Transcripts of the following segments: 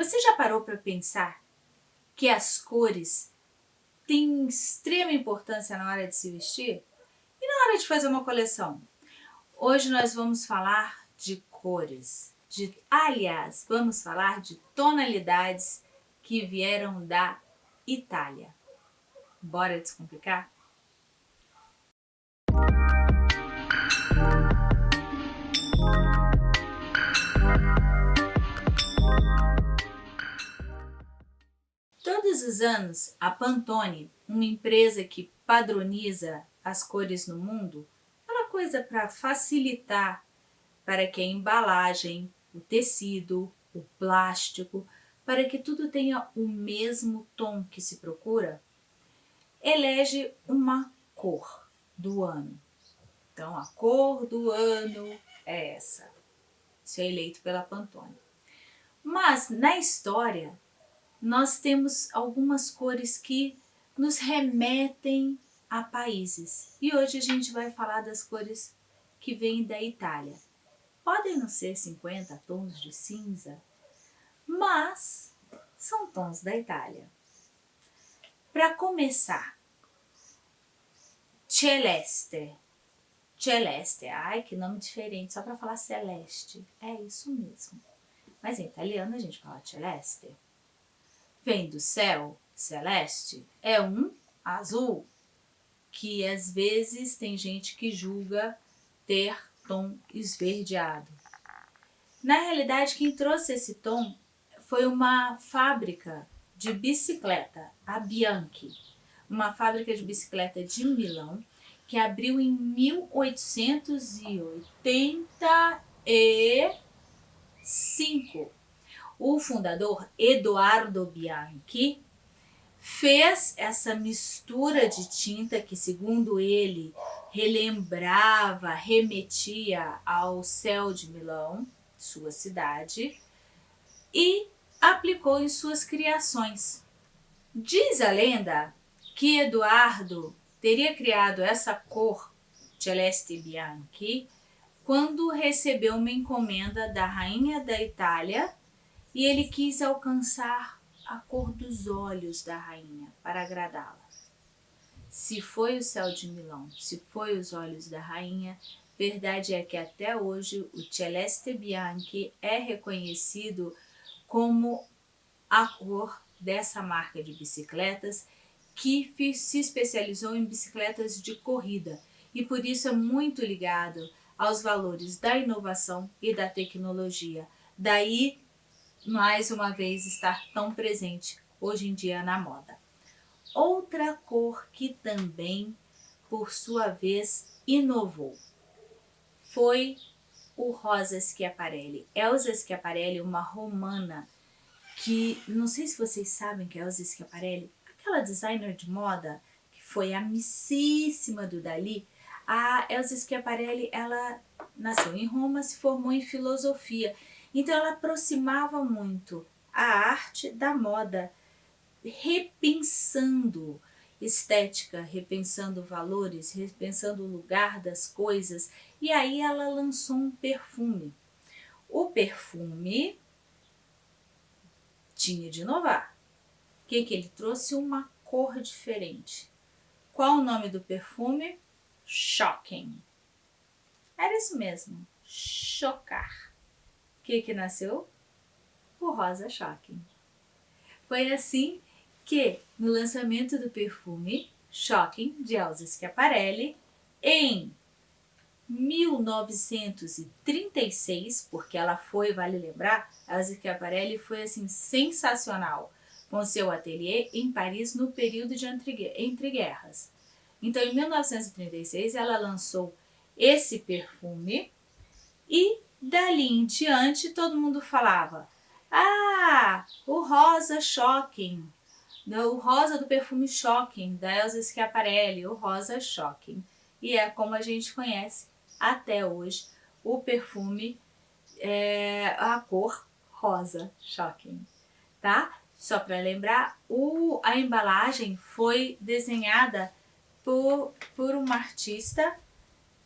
Você já parou para pensar que as cores têm extrema importância na hora de se vestir? E na hora de fazer uma coleção? Hoje nós vamos falar de cores. De, aliás, vamos falar de tonalidades que vieram da Itália. Bora descomplicar? Todos os anos, a Pantone, uma empresa que padroniza as cores no mundo, aquela coisa para facilitar para que a embalagem, o tecido, o plástico, para que tudo tenha o mesmo tom que se procura, elege uma cor do ano. Então, a cor do ano é essa. Isso é eleito pela Pantone. Mas, na história, nós temos algumas cores que nos remetem a países. E hoje a gente vai falar das cores que vêm da Itália. Podem não ser 50 tons de cinza, mas são tons da Itália. Para começar, celeste. Celeste, ai que nome diferente, só para falar celeste. É isso mesmo. Mas em italiano a gente fala celeste. Vem do céu, celeste, é um azul, que às vezes tem gente que julga ter tom esverdeado. Na realidade, quem trouxe esse tom foi uma fábrica de bicicleta, a Bianchi, uma fábrica de bicicleta de Milão, que abriu em 1885. O fundador, Eduardo Bianchi, fez essa mistura de tinta que, segundo ele, relembrava, remetia ao céu de Milão, sua cidade, e aplicou em suas criações. Diz a lenda que Eduardo teria criado essa cor, Celeste Bianchi, quando recebeu uma encomenda da rainha da Itália e ele quis alcançar a cor dos olhos da rainha para agradá-la. Se foi o céu de Milão, se foi os olhos da rainha, verdade é que até hoje o Celeste Bianchi é reconhecido como a cor dessa marca de bicicletas que se especializou em bicicletas de corrida e por isso é muito ligado aos valores da inovação e da tecnologia. Daí, mais uma vez, estar tão presente hoje em dia na moda. Outra cor que também, por sua vez, inovou foi o Rosa Schiaparelli. Elsa Schiaparelli, uma romana que, não sei se vocês sabem que é Elsa Schiaparelli, aquela designer de moda que foi amicíssima do Dali, a Elsa Schiaparelli, ela nasceu em Roma, se formou em filosofia, então ela aproximava muito a arte da moda, repensando estética, repensando valores, repensando o lugar das coisas, e aí ela lançou um perfume. O perfume tinha de inovar. O que, que ele trouxe? Uma cor diferente. Qual o nome do perfume? Shocking. Era isso mesmo, chocar. Que, que nasceu? O rosa shocking. Foi assim que, no lançamento do perfume Shocking de Elsa Schiaparelli, em 1936, porque ela foi, vale lembrar, Elsa Schiaparelli foi assim sensacional com seu ateliê em Paris no período de entreguerras. Então, em 1936, ela lançou esse perfume e dali em diante todo mundo falava ah, o rosa shocking, o rosa do perfume shocking da Elsa Schiaparelli, o rosa shocking. E é como a gente conhece até hoje o perfume, é, a cor rosa shocking, tá? Só para lembrar, o, a embalagem foi desenhada por, por uma artista,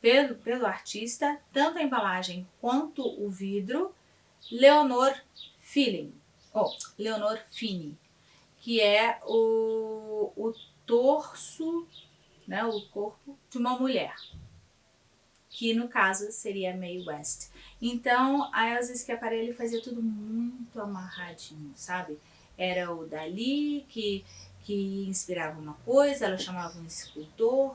pelo, pelo artista, tanto a embalagem quanto o vidro, Leonor Feeling. oh, Leonor Fini, que é o, o torso, né, o corpo de uma mulher, que no caso seria Mae West. Então a Elsa Schiaparelli fazia tudo muito amarradinho, sabe? Era o Dali que, que inspirava uma coisa, ela chamava um escultor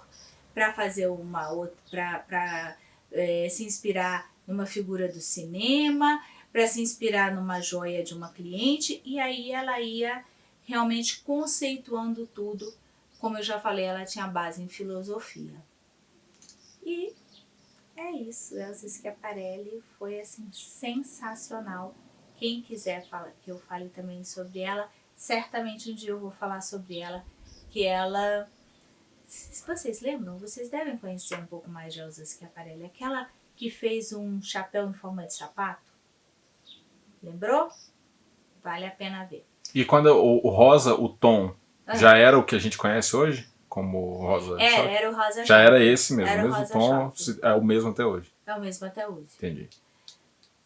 para fazer uma outra, para é, se inspirar numa figura do cinema, para se inspirar numa joia de uma cliente, e aí ela ia realmente conceituando tudo. Como eu já falei, ela tinha base em filosofia. E é isso, Elsa Schiaparelli foi assim sensacional. Quem quiser fala, que eu fale também sobre ela, certamente um dia eu vou falar sobre ela, que ela... Se vocês lembram, vocês devem conhecer um pouco mais de Elsa Schiaparelli. Aquela que fez um chapéu em forma de sapato. Lembrou? Vale a pena ver. E quando o, o rosa, o tom, uhum. já era o que a gente conhece hoje? Como rosa É, choque? era o rosa Já choque. era esse mesmo, era o mesmo tom, choque. é o mesmo até hoje. É o mesmo até hoje. Entendi.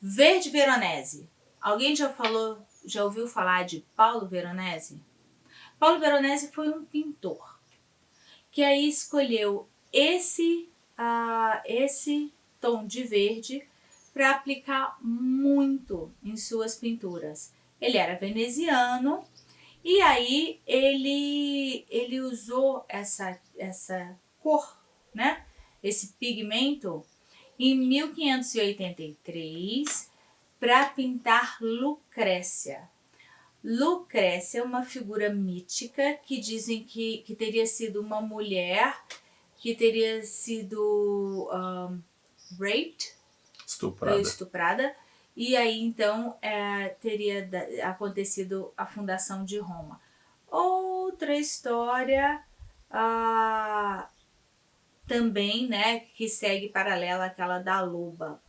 Verde Veronese. Alguém já falou, já ouviu falar de Paulo Veronese? Paulo Veronese foi um pintor que aí escolheu esse, uh, esse tom de verde para aplicar muito em suas pinturas. Ele era veneziano e aí ele, ele usou essa, essa cor, né? esse pigmento, em 1583 para pintar Lucrécia. Lucrécia é uma figura mítica que dizem que, que teria sido uma mulher que teria sido um, raped, estuprada. estuprada e aí então é, teria acontecido a fundação de Roma. Outra história ah, também, né, que segue paralela àquela da Luba.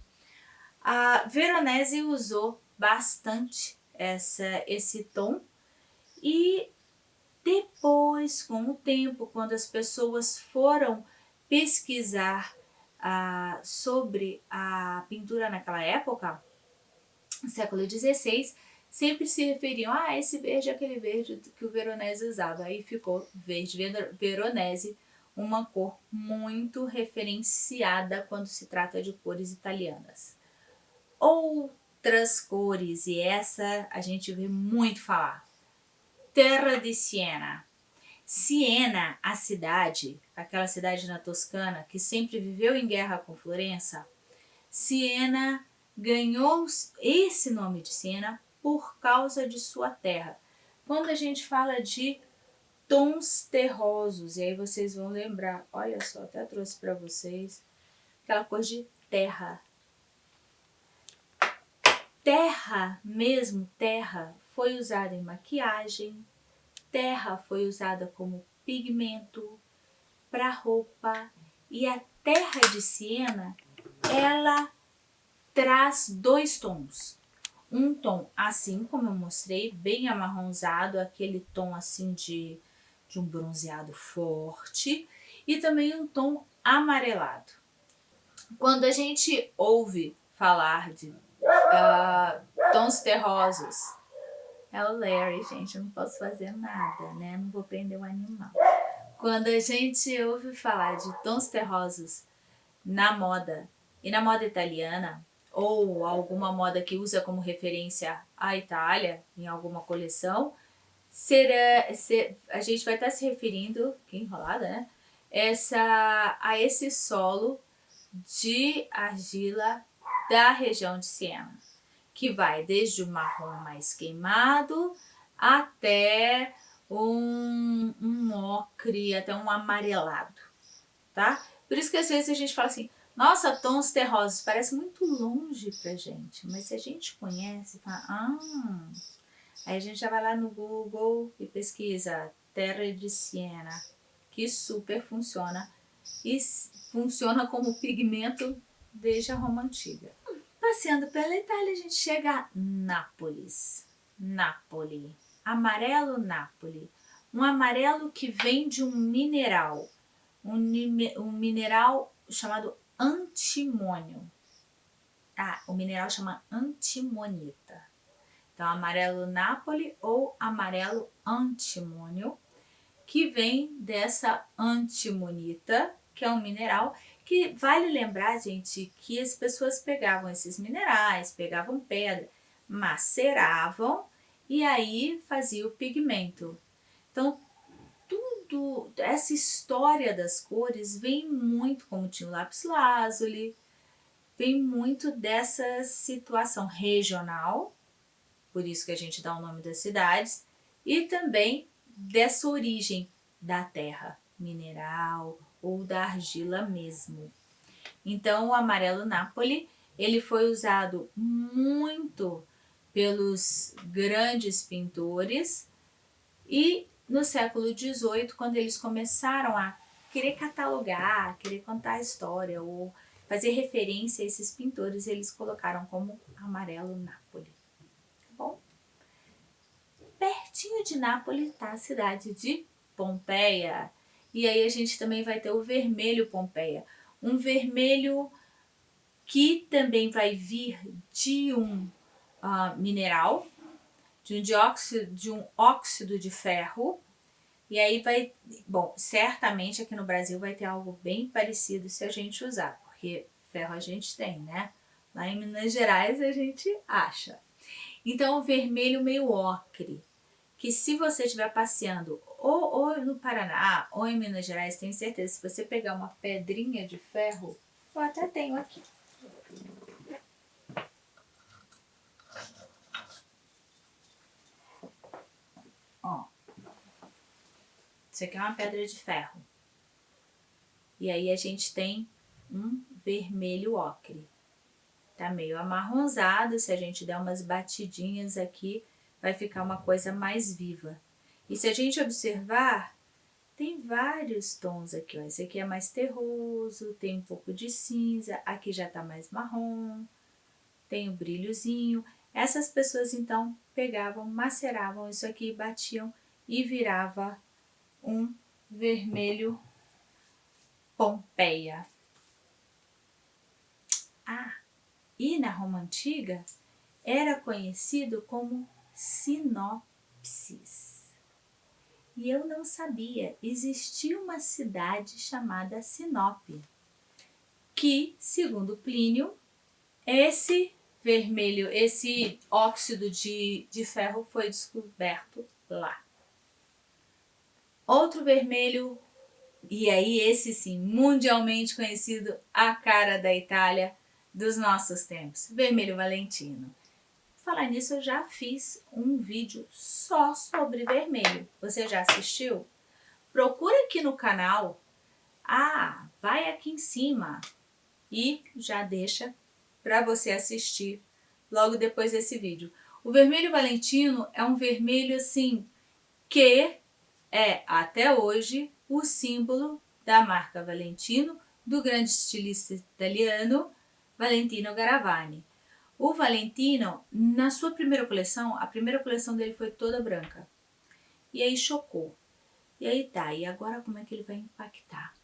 A Veronese usou bastante essa, esse tom e depois, com o tempo, quando as pessoas foram pesquisar ah, sobre a pintura naquela época, século XVI, sempre se referiam a ah, esse verde é aquele verde que o Veronese usava. Aí ficou verde Veronese, uma cor muito referenciada quando se trata de cores italianas. Outras cores, e essa a gente vê muito falar. Terra de Siena. Siena, a cidade, aquela cidade na Toscana que sempre viveu em guerra com Florença, Siena ganhou esse nome de Siena por causa de sua terra. Quando a gente fala de tons terrosos, e aí vocês vão lembrar, olha só, até trouxe para vocês, aquela coisa de terra. Terra, mesmo terra, foi usada em maquiagem, terra foi usada como pigmento para roupa, e a terra de Siena, ela traz dois tons. Um tom assim, como eu mostrei, bem amarronzado, aquele tom assim de, de um bronzeado forte, e também um tom amarelado. Quando a gente ouve falar de uh, tons terrosos, é o Larry, gente, eu não posso fazer nada, né? Não vou prender um animal. Quando a gente ouve falar de tons terrosos na moda, e na moda italiana, ou alguma moda que usa como referência a Itália em alguma coleção, será, ser, a gente vai estar se referindo, que enrolada, né? Essa, a esse solo de argila da região de Siena, que vai desde o marrom mais queimado até um, um ocre, até um amarelado, tá? Por isso que às vezes a gente fala assim, nossa, tons terrosos, parece muito longe pra gente, mas se a gente conhece, fala, ah, aí a gente já vai lá no Google e pesquisa Terra de Siena, que super funciona e funciona como pigmento desde a Roma Antiga. Passeando pela Itália, a gente chega a Nápoles. Nápoli. Amarelo Nápoli. Um amarelo que vem de um mineral. Um, um mineral chamado antimônio. Ah, o mineral chama antimonita. Então, amarelo Nápoles ou amarelo antimônio, que vem dessa antimonita, que é um mineral que vale lembrar, gente, que as pessoas pegavam esses minerais, pegavam pedra, maceravam e aí fazia o pigmento. Então, tudo, essa história das cores vem muito, como tinha o lápis lazuli, vem muito dessa situação regional, por isso que a gente dá o nome das cidades, e também dessa origem da terra, mineral ou da argila mesmo. Então, o amarelo Napoli, ele foi usado muito pelos grandes pintores e no século XVIII, quando eles começaram a querer catalogar, querer contar a história ou fazer referência a esses pintores, eles colocaram como amarelo Nápoles. Tá bom? Pertinho de Nápoles está a cidade de Pompeia. E aí a gente também vai ter o vermelho Pompeia. Um vermelho que também vai vir de um uh, mineral, de um dióxido, de um óxido de ferro. E aí vai, bom, certamente aqui no Brasil vai ter algo bem parecido se a gente usar, porque ferro a gente tem, né? Lá em Minas Gerais a gente acha. Então, o vermelho meio ocre, que se você estiver passeando ou, ou no Paraná ou em Minas Gerais, tenho certeza, se você pegar uma pedrinha de ferro, eu até tenho aqui, Ó. Isso aqui é uma pedra de ferro. E aí a gente tem um vermelho ocre. Tá meio amarronzado, se a gente der umas batidinhas aqui, vai ficar uma coisa mais viva. E se a gente observar, tem vários tons aqui, ó. Esse aqui é mais terroso, tem um pouco de cinza, aqui já tá mais marrom, tem o um brilhozinho. Essas pessoas, então, pegavam, maceravam isso aqui, batiam e virava um vermelho Pompeia. Ah, e na Roma Antiga era conhecido como Sinopsis. E eu não sabia, existia uma cidade chamada Sinope, que, segundo Plínio, esse vermelho, esse óxido de, de ferro foi descoberto lá. Outro vermelho, e aí esse sim, mundialmente conhecido, a cara da Itália dos nossos tempos, vermelho valentino. Falar nisso, eu já fiz um vídeo só sobre vermelho. Você já assistiu? Procura aqui no canal. Ah, vai aqui em cima e já deixa para você assistir logo depois desse vídeo. O vermelho valentino é um vermelho assim que é até hoje o símbolo da marca Valentino do grande estilista italiano Valentino Garavani. O Valentino, na sua primeira coleção, a primeira coleção dele foi toda branca. E aí chocou. E aí tá, e agora como é que ele vai impactar?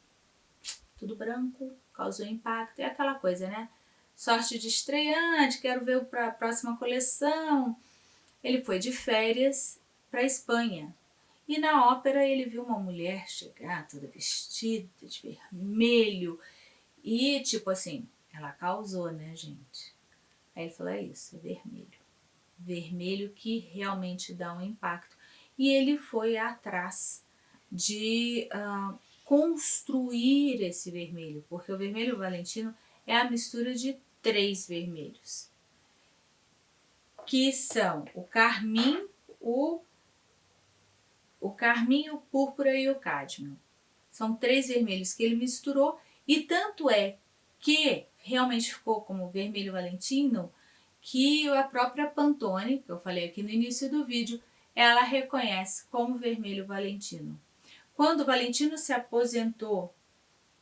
Tudo branco, causou impacto, é aquela coisa, né? sorte de estreante, quero ver para a próxima coleção. Ele foi de férias para Espanha. E na ópera ele viu uma mulher chegar toda vestida de vermelho. E tipo assim, ela causou, né, gente? Aí falou, é isso, é vermelho. Vermelho que realmente dá um impacto. E ele foi atrás de uh, construir esse vermelho, porque o vermelho valentino é a mistura de três vermelhos, que são o carmim, o, o carmim, o púrpura e o cádmio. São três vermelhos que ele misturou e tanto é que realmente ficou como vermelho valentino que a própria Pantone, que eu falei aqui no início do vídeo, ela reconhece como vermelho valentino. Quando o Valentino se aposentou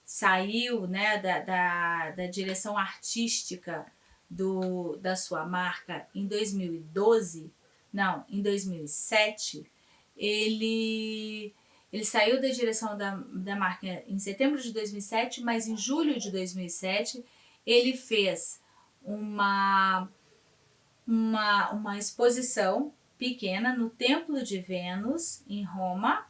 saiu né, da, da, da direção artística do, da sua marca em 2012, não, em 2007, ele, ele saiu da direção da, da marca em setembro de 2007, mas em julho de 2007 ele fez uma, uma, uma exposição pequena no Templo de Vênus, em Roma,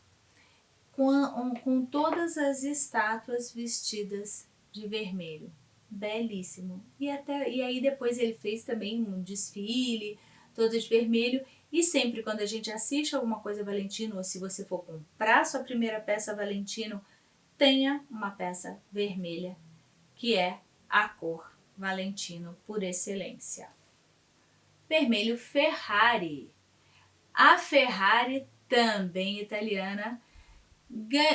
com, com todas as estátuas vestidas de vermelho. Belíssimo. E, até, e aí depois ele fez também um desfile, todo de vermelho. E sempre quando a gente assiste alguma coisa Valentino, ou se você for comprar sua primeira peça Valentino, tenha uma peça vermelha, que é a cor Valentino por excelência. Vermelho Ferrari. A Ferrari, também italiana,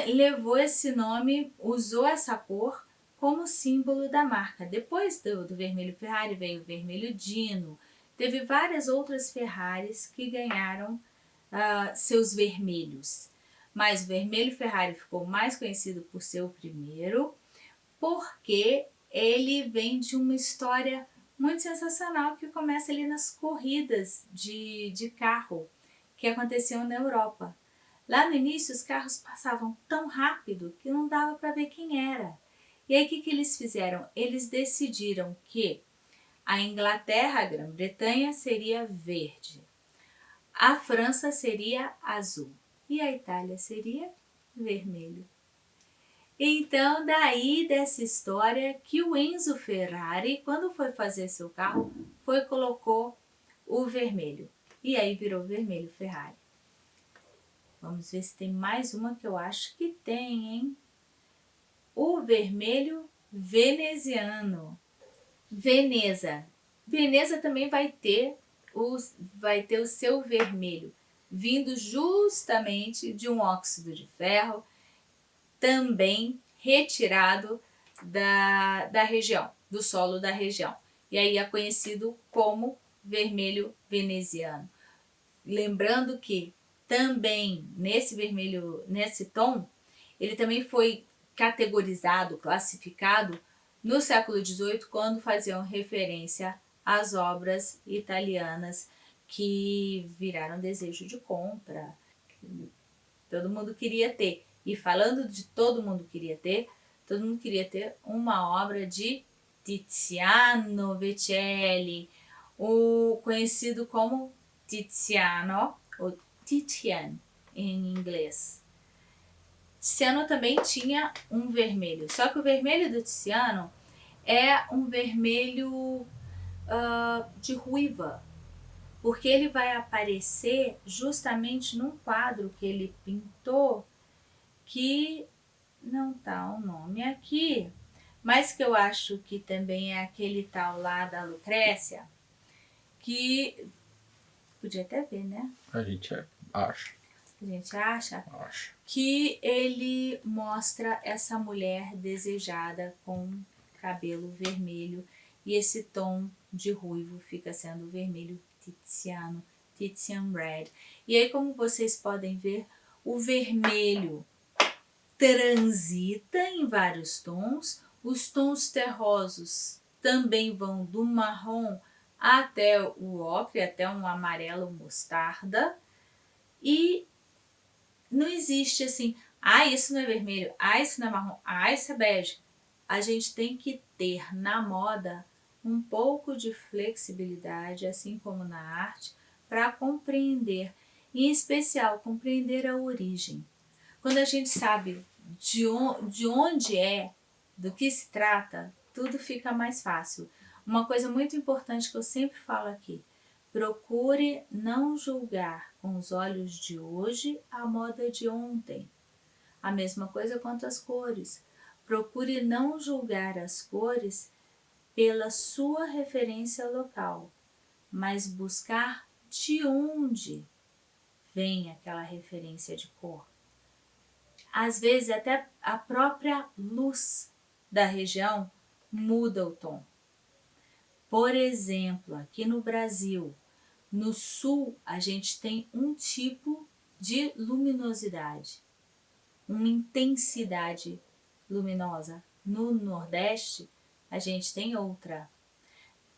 levou esse nome, usou essa cor como símbolo da marca. Depois do, do vermelho Ferrari veio o vermelho Dino. Teve várias outras Ferraris que ganharam uh, seus vermelhos. Mas o vermelho Ferrari ficou mais conhecido por ser o primeiro, porque ele vem de uma história muito sensacional que começa ali nas corridas de, de carro que aconteciam na Europa. Lá no início, os carros passavam tão rápido que não dava para ver quem era. E aí, o que, que eles fizeram? Eles decidiram que a Inglaterra, a Grã-Bretanha, seria verde, a França seria azul e a Itália seria vermelho. Então, daí dessa história que o Enzo Ferrari, quando foi fazer seu carro, foi colocou o vermelho. E aí virou vermelho Ferrari. Vamos ver se tem mais uma que eu acho que tem, hein? O vermelho veneziano. Veneza. Veneza também vai ter o, vai ter o seu vermelho, vindo justamente de um óxido de ferro, também retirado da, da região, do solo da região. E aí é conhecido como vermelho veneziano. Lembrando que também nesse vermelho, nesse tom, ele também foi categorizado, classificado no século XVIII, quando faziam referência às obras italianas que viraram desejo de compra. Todo mundo queria ter. E falando de todo mundo queria ter, todo mundo queria ter uma obra de Tiziano Vecelli, o conhecido como Tiziano, ou Titian em inglês. Tiziano também tinha um vermelho, só que o vermelho do Tiziano é um vermelho uh, de ruiva, porque ele vai aparecer justamente num quadro que ele pintou que não tá o nome aqui, mas que eu acho que também é aquele tal lá da Lucrécia, que podia até ver, né? A gente é Acho. A gente acha? Acho. Que ele mostra essa mulher desejada com cabelo vermelho e esse tom de ruivo fica sendo vermelho Tiziano, Tizian Red. E aí, como vocês podem ver, o vermelho transita em vários tons, os tons terrosos também vão do marrom até o ocre, até um amarelo mostarda, e não existe assim, ah, isso não é vermelho, ah, isso não é marrom, ah, isso é bege. A gente tem que ter na moda um pouco de flexibilidade, assim como na arte, para compreender, em especial compreender a origem. Quando a gente sabe de, de onde é, do que se trata, tudo fica mais fácil. Uma coisa muito importante que eu sempre falo aqui, Procure não julgar com os olhos de hoje a moda de ontem. A mesma coisa quanto às cores. Procure não julgar as cores pela sua referência local, mas buscar de onde vem aquela referência de cor. Às vezes até a própria luz da região muda o tom. Por exemplo, aqui no Brasil, no sul, a gente tem um tipo de luminosidade, uma intensidade luminosa. No Nordeste, a gente tem outra.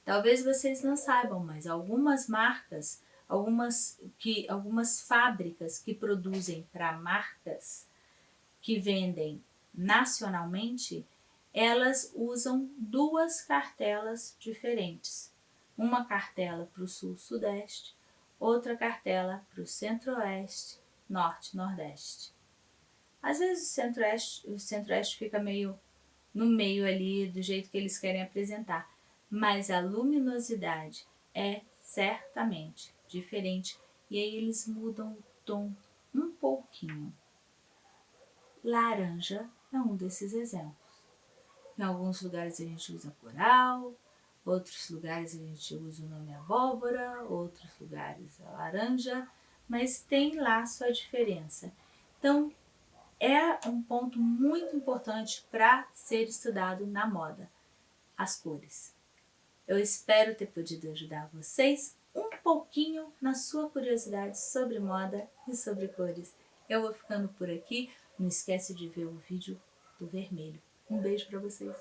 Talvez vocês não saibam, mas algumas marcas, algumas, que, algumas fábricas que produzem para marcas que vendem nacionalmente, elas usam duas cartelas diferentes uma cartela para o sul-sudeste, outra cartela para o centro-oeste, norte-nordeste. Às vezes o centro-oeste centro fica meio no meio ali do jeito que eles querem apresentar, mas a luminosidade é certamente diferente e aí eles mudam o tom um pouquinho. Laranja é um desses exemplos. Em alguns lugares a gente usa coral, outros lugares a gente usa o nome abóbora, outros lugares a laranja, mas tem lá sua diferença. Então, é um ponto muito importante para ser estudado na moda, as cores. Eu espero ter podido ajudar vocês um pouquinho na sua curiosidade sobre moda e sobre cores. Eu vou ficando por aqui. Não esquece de ver o vídeo do vermelho. Um beijo para vocês.